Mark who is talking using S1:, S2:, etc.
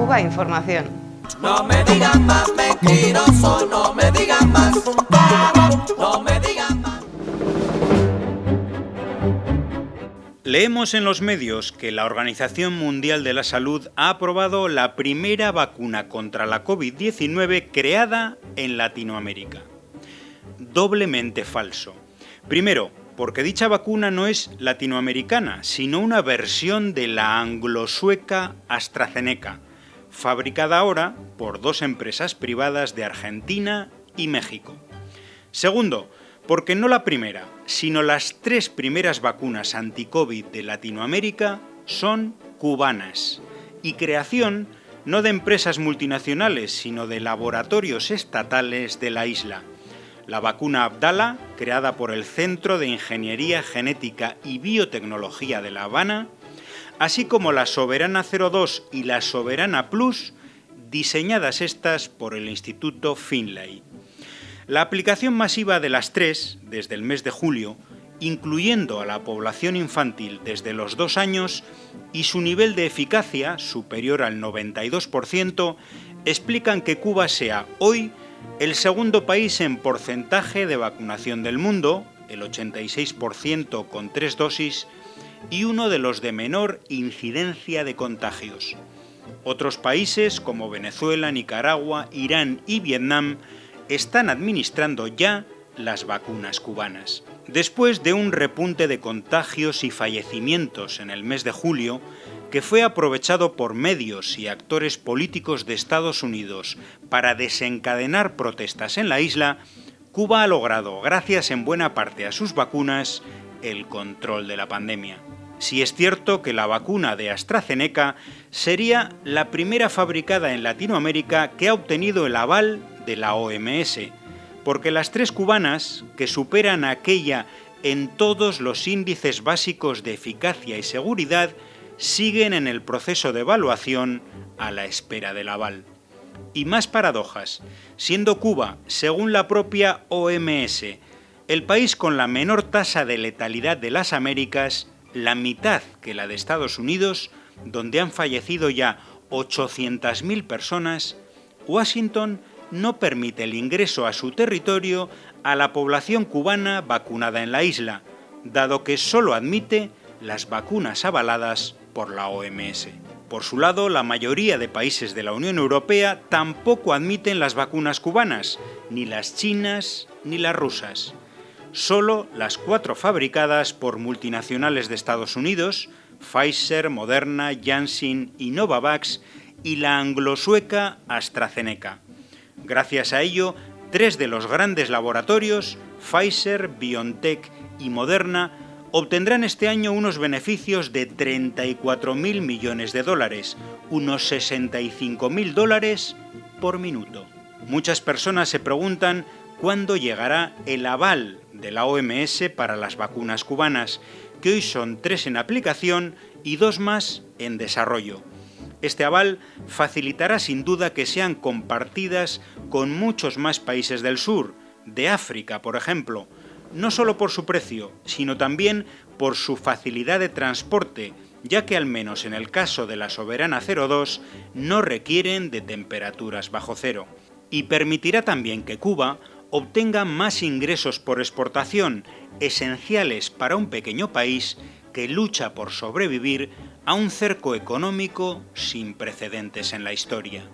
S1: Cuba Información.
S2: No me digan más mentiroso, no me digan más, no me digan más.
S3: Leemos en los medios que la Organización Mundial de la Salud ha aprobado la primera vacuna contra la COVID-19 creada en Latinoamérica. Doblemente falso. Primero, porque dicha vacuna no es latinoamericana, sino una versión de la anglo-sueca AstraZeneca, fabricada ahora por dos empresas privadas de Argentina y México. Segundo, porque no la primera, sino las tres primeras vacunas anti-COVID de Latinoamérica son cubanas y creación no de empresas multinacionales, sino de laboratorios estatales de la isla. La vacuna Abdala, creada por el Centro de Ingeniería Genética y Biotecnología de La Habana, así como la Soberana 02 y la Soberana Plus, diseñadas estas por el Instituto Finlay. La aplicación masiva de las tres, desde el mes de julio, incluyendo a la población infantil desde los dos años, y su nivel de eficacia, superior al 92%, explican que Cuba sea hoy el segundo país en porcentaje de vacunación del mundo, el 86% con tres dosis, y uno de los de menor incidencia de contagios. Otros países como Venezuela, Nicaragua, Irán y Vietnam están administrando ya las vacunas cubanas. Después de un repunte de contagios y fallecimientos en el mes de julio, que fue aprovechado por medios y actores políticos de Estados Unidos para desencadenar protestas en la isla, Cuba ha logrado, gracias en buena parte a sus vacunas, el control de la pandemia. Si es cierto que la vacuna de AstraZeneca sería la primera fabricada en Latinoamérica que ha obtenido el aval de la OMS, porque las tres cubanas, que superan aquella en todos los índices básicos de eficacia y seguridad, siguen en el proceso de evaluación a la espera del aval. Y más paradojas, siendo Cuba, según la propia OMS, el país con la menor tasa de letalidad de las Américas, la mitad que la de Estados Unidos, donde han fallecido ya 800.000 personas, Washington no permite el ingreso a su territorio a la población cubana vacunada en la isla, dado que solo admite las vacunas avaladas por la OMS. Por su lado, la mayoría de países de la Unión Europea tampoco admiten las vacunas cubanas, ni las chinas ni las rusas. Solo las cuatro fabricadas por multinacionales de Estados Unidos, Pfizer, Moderna, Janssen y Novavax, y la anglo-sueca AstraZeneca. Gracias a ello, tres de los grandes laboratorios, Pfizer, BioNTech y Moderna, obtendrán este año unos beneficios de 34.000 millones de dólares, unos 65.000 dólares por minuto. Muchas personas se preguntan cuándo llegará el aval de la OMS para las vacunas cubanas, que hoy son tres en aplicación y dos más en desarrollo. Este aval facilitará sin duda que sean compartidas con muchos más países del sur, de África, por ejemplo, no solo por su precio, sino también por su facilidad de transporte, ya que al menos en el caso de la Soberana 02 no requieren de temperaturas bajo cero. Y permitirá también que Cuba obtenga más ingresos por exportación, esenciales para un pequeño país que lucha por sobrevivir a un cerco económico sin precedentes en la historia.